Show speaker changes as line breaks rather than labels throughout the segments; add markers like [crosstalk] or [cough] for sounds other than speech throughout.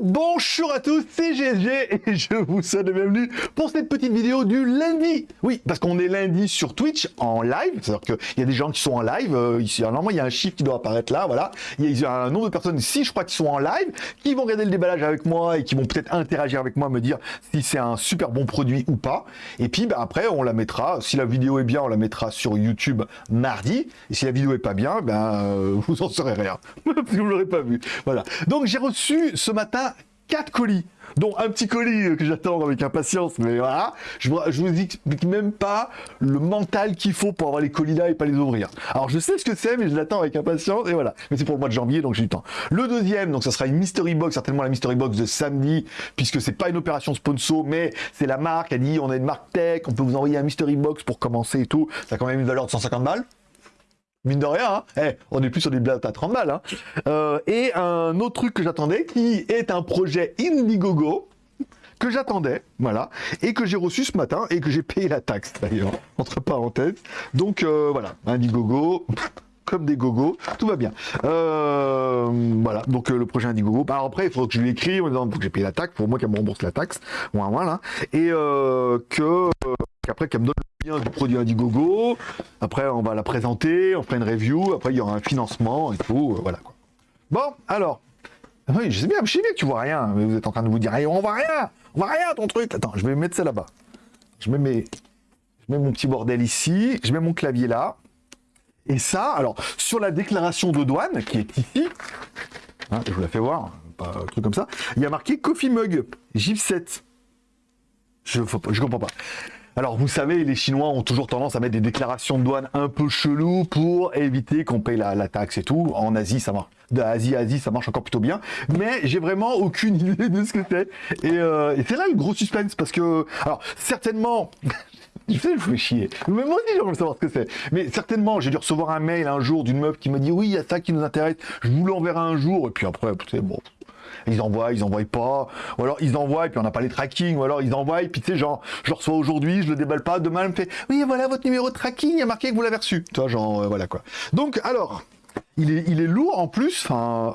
Bonjour à tous, c'est GSG et je vous souhaite la bienvenue pour cette petite vidéo du lundi. Oui, parce qu'on est lundi sur Twitch en live, c'est-à-dire qu'il y a des gens qui sont en live, euh, ici, normalement il y a un chiffre qui doit apparaître là, voilà. Il y a un nombre de personnes ici, je crois, qui sont en live, qui vont regarder le déballage avec moi et qui vont peut-être interagir avec moi, me dire si c'est un super bon produit ou pas. Et puis bah, après, on la mettra, si la vidéo est bien, on la mettra sur YouTube mardi. Et si la vidéo est pas bien, ben euh, [laughs] vous en saurez rien, [laughs] vous l'aurez pas vu. Voilà. Donc j'ai reçu ce matin 4 colis, dont un petit colis que j'attends avec impatience, mais voilà, je, je vous explique même pas le mental qu'il faut pour avoir les colis là et pas les ouvrir. Alors je sais ce que c'est, mais je l'attends avec impatience, et voilà. Mais c'est pour le mois de janvier, donc j'ai du temps. Le deuxième, donc ça sera une mystery box, certainement la mystery box de samedi, puisque c'est pas une opération sponsor, mais c'est la marque, elle dit on a une marque tech, on peut vous envoyer un mystery box pour commencer et tout, ça a quand même une valeur de 150 balles. Mine de rien, hein. Eh, on est plus sur des blagues à 30 balles. Hein. Euh, et un autre truc que j'attendais, qui est un projet Indiegogo, que j'attendais, voilà, et que j'ai reçu ce matin, et que j'ai payé la taxe, d'ailleurs, entre parenthèses. Donc, euh, voilà, Indiegogo, comme des gogos, tout va bien. Euh, voilà, donc le projet Indiegogo. Bah, après, il faut que je l'écris en disant que j'ai payé la taxe, pour moi qu'elle me rembourse la taxe, voilà, voilà. et que après qu'elle me donne du produit Indiegogo. Après, on va la présenter, on fera une review. Après, il y aura un financement et tout. Euh, voilà. Bon, alors. Ah je sais bien, je sais bien tu vois rien. Mais vous êtes en train de vous dire, on voit rien, on voit rien ton truc. Attends, je vais mettre ça là-bas. Je mets mes, je mets mon petit bordel ici. Je mets mon clavier là. Et ça, alors, sur la déclaration de douane, qui est ici, hein, je vous la fais voir, pas un truc comme ça, il y a marqué Coffee Mug, GIF 7. Je, je comprends pas. Alors, vous savez, les Chinois ont toujours tendance à mettre des déclarations de douane un peu chelou pour éviter qu'on paye la, taxe et tout. En Asie, ça marche. D'Asie à Asie, ça marche encore plutôt bien. Mais j'ai vraiment aucune [laughs] idée de ce que c'est. Euh, et, c'est là le gros suspense, parce que... Alors, certainement... [laughs] Je sais, je fais chier. Moi aussi, j'ai envie de savoir ce que c'est. Mais certainement, j'ai dû recevoir un mail un jour d'une meuf qui m'a dit « Oui, il y a ça qui nous intéresse. Je vous l'enverrai un jour. » Et puis après, tu bon ils envoient, ils envoient pas, ou alors ils envoient puis on n'a pas les tracking, ou alors ils envoient puis tu sais genre je reçois aujourd'hui, je le déballe pas, demain elle me fait oui voilà votre numéro de tracking, il y a marqué que vous l'avez reçu, tu vois genre euh, voilà quoi. Donc alors il est, il est lourd en plus, enfin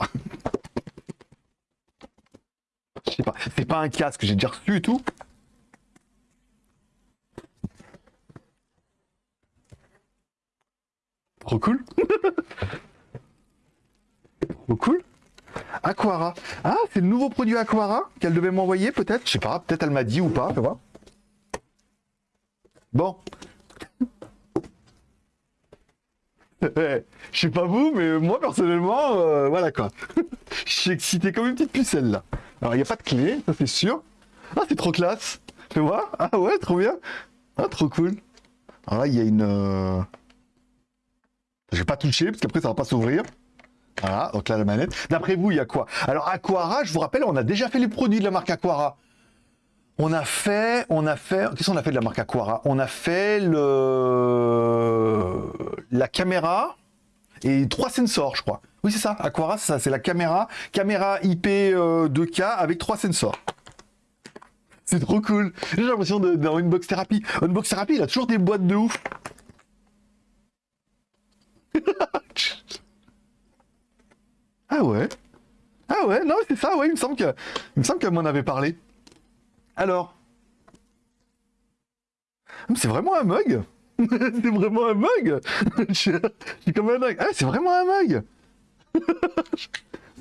[laughs] je sais pas, c'est pas un casque, j'ai déjà reçu et tout. Trop cool. Trop cool. Ah, c'est le nouveau produit Aquara qu'elle devait m'envoyer peut-être Je sais pas, peut-être elle m'a dit ou pas, tu vois. Bon. [laughs] Je sais pas vous, mais moi personnellement, euh, voilà quoi. [laughs] Je suis excité comme une petite pucelle là. Alors il n'y a pas de clé, ça c'est sûr. Ah c'est trop classe. Tu vois? Ah ouais, trop bien. Ah trop cool. Alors là il y a une... Euh... Je vais pas toucher parce qu'après ça va pas s'ouvrir. Voilà, donc là la manette. D'après vous, il y a quoi? Alors Aquara, je vous rappelle, on a déjà fait les produits de la marque Aquara. On a fait, on a fait, qu'est-ce qu'on a fait de la marque Aquara? On a fait le, la caméra et trois sensors, je crois. Oui, c'est ça. Aquara, c'est ça, c'est la caméra, caméra IP 2K euh, avec trois sensors. C'est trop cool. J'ai l'impression d'avoir une box thérapie. Une box thérapie, il a toujours des boîtes de ouf. [laughs] Ah ouais Ah ouais, non, c'est ça, ouais, il me semble que, il me semble qu'elle m'en avait parlé. Alors? C'est vraiment un mug [laughs] C'est vraiment un mug [laughs] J'ai comme un mug. Ah, c'est vraiment un mug [laughs]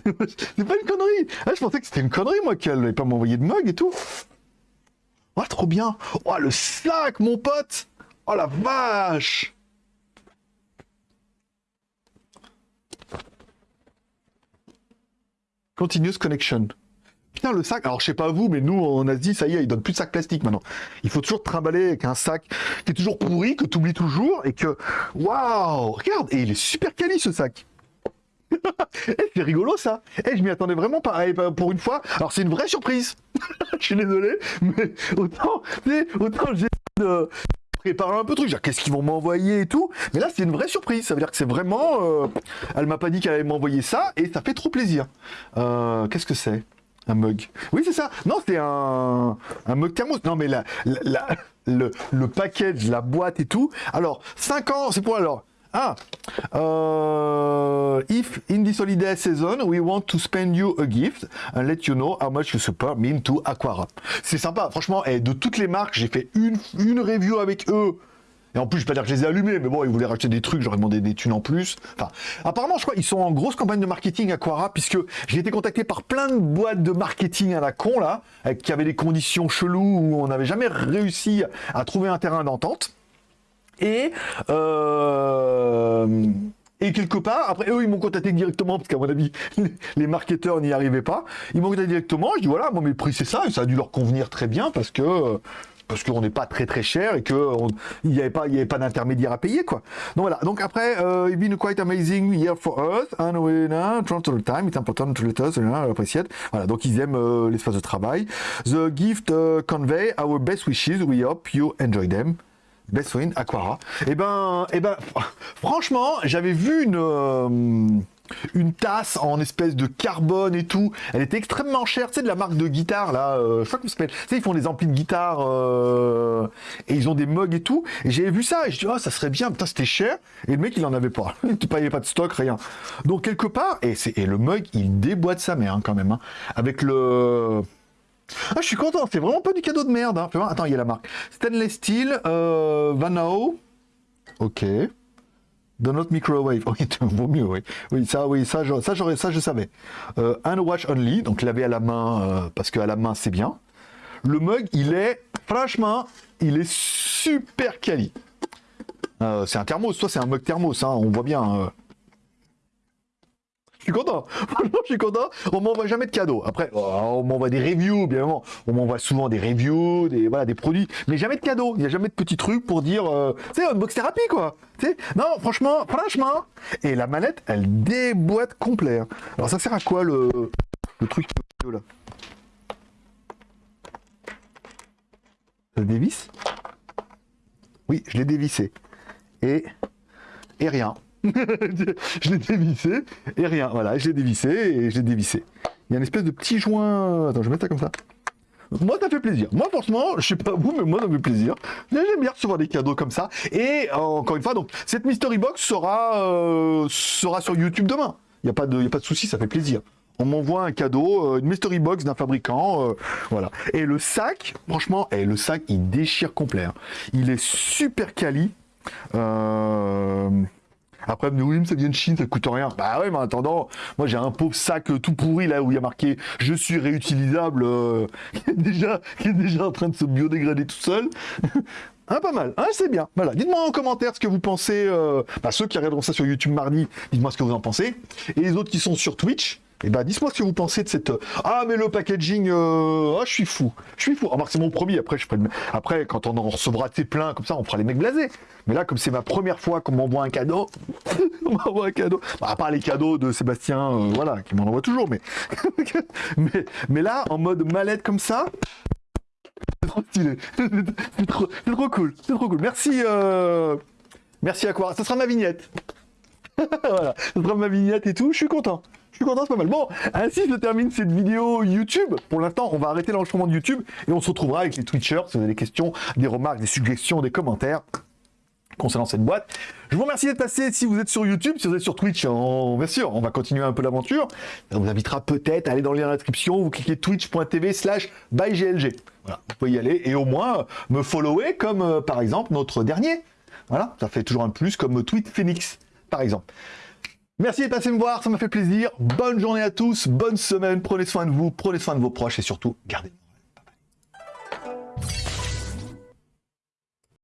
C'est pas une connerie Ah, je pensais que c'était une connerie, moi, qu'elle n'allait pas m'envoyer de mug et tout. Oh, trop bien Oh, le sac, mon pote Oh, la vache Continuous Connection. Putain, le sac, alors je sais pas vous, mais nous en Asie, ça y est, ils donnent plus de sac plastique maintenant. Il faut toujours trimballer avec un sac qui est toujours pourri, que tu oublies toujours, et que... Waouh Regarde, et il est super quali ce sac [laughs] eh, c'est rigolo ça Eh, je m'y attendais vraiment pas. Eh, bah, pour une fois, alors c'est une vraie surprise. [laughs] je suis désolé, mais autant, autant j'ai de, préparer un peu de trucs, qu'est-ce qu'ils vont m'envoyer et tout. Mais là, c'est une vraie surprise. Ça veut dire que c'est vraiment... Euh, elle m'a pas dit qu'elle allait m'envoyer ça, et ça fait trop plaisir. Euh, qu'est-ce que c'est un mug? Oui, c'est ça. Non, c'est un, un mug thermos. Non, mais la, le, le package, la boîte et tout. Alors, 5 ans, c'est pour alors... Ah, euh, euh, if in this holiday season we want to spend you a gift and let you know how much you support me to Aquara. C'est sympa, franchement, et de toutes les marques, j'ai fait une, une review avec eux. Et en plus, je vais pas dire que je les ai allumés, mais bon, ils voulaient racheter des trucs, j'aurais demandé des thunes en plus. Enfin, apparemment, je crois, ils sont en grosse campagne de marketing Aquara, puisque j'ai été contacté par plein de boîtes de marketing à la con, là, qui avaient des conditions cheloues où on n'avait jamais réussi à trouver un terrain d'entente. Et, euh, et quelque part, après eux, ils m'ont contacté directement, parce qu'à mon avis, [laughs] les marketeurs n'y arrivaient pas. Ils m'ont contacté directement, je dis voilà, moi mes prix c'est ça, et ça a dû leur convenir très bien, parce que parce qu'on n'est pas très très cher et qu'il n'y avait pas, il pas d'intermédiaire à payer quoi. Donc voilà. Donc après, uh, it's been quite amazing year for us and we uh, the time. It's important to let us appreciate. Voilà. Donc ils aiment uh, l'espace de travail. The gift convey our best wishes. We hope you enjoy them. Best win, Aquara. Eh ben, eh ben, [laughs] franchement, j'avais vu une. Euh, une tasse en espèce de carbone et tout. Elle était extrêmement chère, tu sais, de la marque de guitare, là, euh, je comment ça s'appelle. Tu sais, ils font des amplis de guitare euh, et ils ont des mugs et tout. Et j'avais vu ça et je dis, oh, ça serait bien, putain, c'était cher. Et le mec, il en avait pas. [laughs] il n'y avait pas de stock, rien. Donc, quelque part, et, et le mug, il déboîte sa mère, hein, quand même, hein, avec le... Ah, je suis content, c'est vraiment pas du cadeau de merde. Hein. Attends, il y a la marque. Stainless Steel, euh, Vanao. Ok. Do not microwave. [laughs] Oui, vaut mieux, oui. Oui, ça, oui, ça, ça, j'aurais, ça, je savais. Euh, un watch only, donc laver à la main, euh, parce qu'à la main, c'est bien. Le mug, il est, franchement, il est super quali. Euh, c'est un thermos, toi, c'est un mug thermos, hein, on voit bien. Suis content. [laughs] Franchement, je suis content. On m'envoie jamais de cadeaux. Après, oh, on m'envoie des reviews, bien évidemment. On m'envoie souvent des reviews, des, voilà, des produits, mais jamais de cadeaux. Il n'y a jamais de petits trucs pour dire, euh, tu sais, unbox thérapie, quoi. Tu sais, non, franchement, franchement. Et la manette, elle déboîte complet. Hein. Alors, ça sert à quoi le, le truc là? Ça dévisse? Oui, je l'ai dévissé. Et, et rien. [laughs] je l'ai dévissé et rien. Voilà, je l'ai dévissé et je l'ai dévissé. Il y a une espèce de petit joint. Attends, je vais mettre ça comme ça. Moi, ça fait plaisir. Moi, franchement, je sais pas vous, mais moi, ça fait plaisir. J'aime bien recevoir des cadeaux comme ça. Et encore une fois, donc, cette Mystery Box sera, euh, sera sur YouTube demain. Il n'y a pas de, y a pas de souci, ça fait plaisir. On m'envoie un cadeau, euh, une mystery box d'un fabricant, euh, voilà. Et le sac, franchement, eh, le sac, il déchire complet. Hein. Il est super quali. Euh, après, oui, ça vient de Chine, ça coûte rien. Bah ouais, mais en attendant, moi j'ai un pauvre sac tout pourri là où il y a marqué je suis réutilisable, euh, [laughs] qui, est déjà, qui est déjà en train de se biodégrader tout seul. Ah, [laughs] pas mal. Ah, c'est bien. Voilà. Dites-moi en commentaire ce que vous pensez. Euh... Bah, ceux qui regarderont ça sur YouTube mardi, dites-moi ce que vous en pensez. Et les autres qui sont sur Twitch, eh ben, dites-moi ce que vous pensez de cette... Ah, mais le packaging... Euh... Ah, je suis fou. Je suis fou. Remarque, c'est mon premier. Après, je Après, quand on en recevra tes plein, comme ça, on fera les mecs blasés. Mais là, comme c'est ma première fois qu'on m'envoie un cadeau... [laughs] on m'envoie un cadeau... Bah, à part les cadeaux de Sébastien, euh, voilà, qui m'en envoie toujours, mais... [laughs] mais... mais... là, en mode mallette comme ça... [laughs] C'est trop stylé. c'est trop... trop, cool. C'est trop cool. Merci... Euh... Merci à quoi Ça sera ma vignette. voilà. Ça sera ma vignette et tout. Je suis content. Je suis content, pas mal. Bon, ainsi je termine cette vidéo YouTube. Pour l'instant, on va arrêter l'enregistrement de YouTube et on se retrouvera avec les Twitchers si vous avez des questions, des remarques, des suggestions, des commentaires concernant cette boîte. Je vous remercie d'être passé si vous êtes sur YouTube, si vous êtes sur Twitch, bien sûr, on va continuer un peu l'aventure. Ça vous invitera peut-être à aller dans le lien description, vous cliquez twitch.tv slash byglg. Voilà, vous pouvez y aller et au moins me follower comme euh, par exemple notre dernier. Voilà, ça fait toujours un plus comme Tweet Phoenix par exemple. Merci de passer me voir, ça m'a fait plaisir. Bonne journée à tous, bonne semaine, prenez soin de vous, prenez soin de vos proches et surtout, gardez.